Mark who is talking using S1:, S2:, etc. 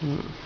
S1: 嗯。